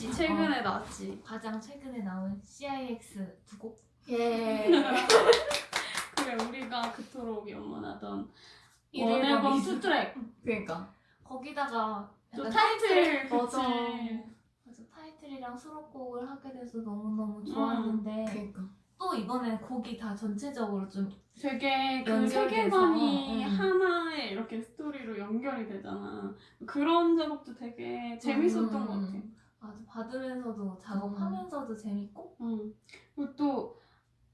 나왔지. 최근에 나왔지. 가장 최근에 나온 CIX 두 곡. 예. 그래 우리가 그토록 one album two track. 그러니까. 거기다가 또 타이틀. 맞아. 맞아, 타이틀이랑 수록곡을 하게 돼서 너무 너무 좋았는데 그러니까. 또 이번에 곡이 다 전체적으로 좀 되게 그 세계관이 음. 하나의 이렇게 스토리로 연결이 되잖아. 그런 작업도 되게 재밌었던 음. 것 같아. 아주 받으면서도 작업하면서도 재밌고 응. 그리고 또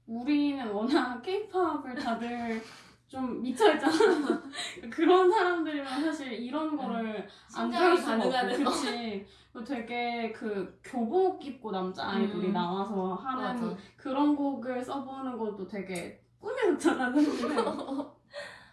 우리는 워낙 케이팝을 다들 좀 미쳐있잖아. 그런 사람들이면 사실 이런 거를 안 신경이 줄 수가 없고. 그치. 되게 그 교복 입고 남자 아이돌이 음. 나와서 하는 맞아. 그런 곡을 써보는 것도 되게 꿈이었잖아, 사실.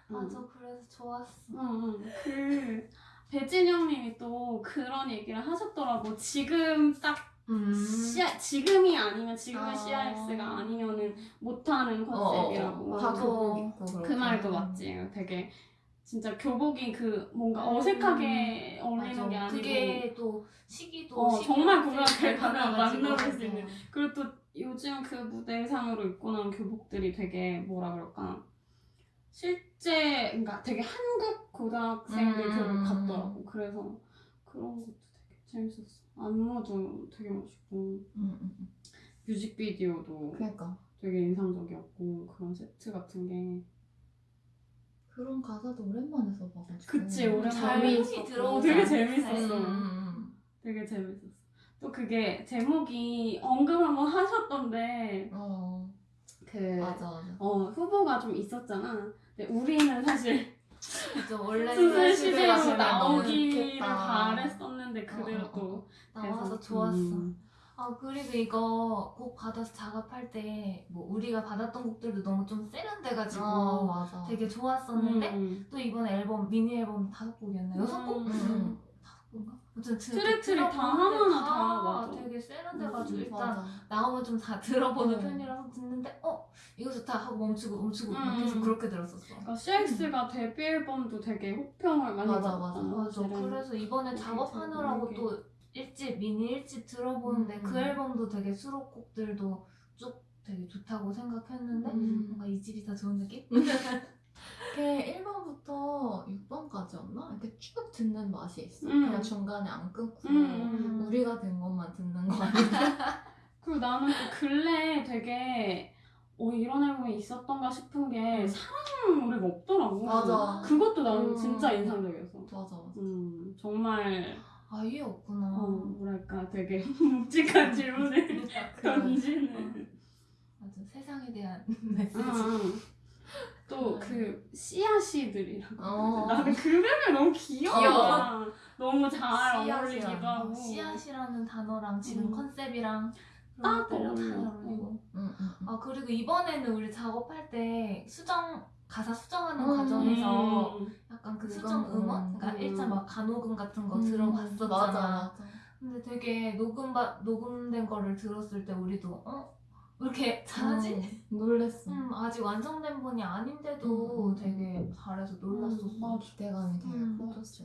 맞아 그래서 좋았어. 응, 응. 그 배진영님이 또 그런 얘기를 하셨더라고. 지금 딱 음. CI, 지금이 아니면 지금의 아. CIX가 아니면은 못하는 어, 컨셉이라고. 다 맞아. 교복 입고 그 그렇게. 말도 맞지. 되게 진짜 교복이 그 뭔가 음. 어색하게 어울리는 맞아. 게 아니고. 그게 또 시기도 어, 정말 가면 달라가지고. 만나볼 수 있는. 그리고 또 요즘 그 무대상으로 입고 나온 교복들이 되게 뭐라 그럴까. 실제, 그러니까 되게 한국 고등학생들 음. 교복 같더라고. 그래서 그런 것도 되게 재밌었어. 안무도 되게 멋있고. 음, 음, 음. 뮤직비디오도 그러니까. 되게 인상적이었고 그런 세트 같은 게 그런 가사도 오랜만에 써봐가지고. 그치, 오랜만에. 잘 들어오지 되게? 재밌었어. 음, 음, 되게 재밌었어. 또 그게 제목이 언급 한번 하셨던데 음. 어, 그 맞아, 맞아. 어, 후보가 좀 있었잖아. 근데 우리는 사실 그죠 원래 시대로 나오기를. 바랬었는데 그대로 어, 어, 또 나와서 좋았어. 음. 아 그리고 이거 곡 받아서 작업할 때 뭐 우리가 받았던 곡들도 너무 좀 세련돼가지고 어, 맞아. 되게 좋았었는데 음. 또 이번 앨범 미니 앨범 다섯 곡이었나 여섯 곡? 음, 음. 아무튼 드- 트랙들이 다 하나하나 다 다 맞아. 되게 세련돼가지고 음, 일단 맞아. 나오면 좀 다 들어보는 음. 편이라서 듣는데 어 이거 좋다 하고 멈추고 멈추고 막 음. 계속 그렇게 들었었어. 그러니까 CX가 데뷔 앨범도 되게 호평을 많이 맞아. 맞아. 사실은. 그래서 이번에 작업하느라고 또 일집 미니 일집 들어보는데 음. 그 앨범도 되게 수록곡들도 쭉 되게 좋다고 생각했는데 음. 뭔가 이 집이 더 좋은 느낌? 이렇게 1번부터 6번까지였나? 이렇게 쭉 듣는 맛이 있어. 음. 그냥 중간에 안 끊고 음, 음. 우리가 된 것만 듣는 거 아니야? 그리고 나는 또 근래 되게 어 이런 앨범이 있었던가 싶은 게 음. 사랑 노래가 없더라고. 맞아. 그것도 나는 음. 진짜 인상적이었어. 맞아, 맞아. 음 정말 아예 없구나. 어 뭐랄까 되게 묵직한 질문을 그런- 던지는. 맞아 세상에 대한 메시지. 음. 또그 씨앗이들이라고. 어. 나는 그 멤버 너무 귀여워. 귀여워. 너무 잘. 어울리기도 하고. 어, 씨앗이라는 단어랑 지금 음. 컨셉이랑 딱 어울려. 어울리고. 응, 응, 응. 아 그리고 이번에는 우리 작업할 때 수정 가사 수정하는 음. 과정에서 음. 약간 그 수정 음원, 음. 그러니까 음. 1차 막 간호금 같은 거 음, 들어봤었잖아. 맞아. 근데 되게 녹음 바, 녹음된 거를 들었을 때 우리도 어? 왜 이렇게 잘하지? 어, 놀랬어. 음, 아직 완성된 분이 아닌데도 음, 음, 되게 잘해서 놀랐었어. 음, 맞아. 기대감이 되게 음. 커졌어.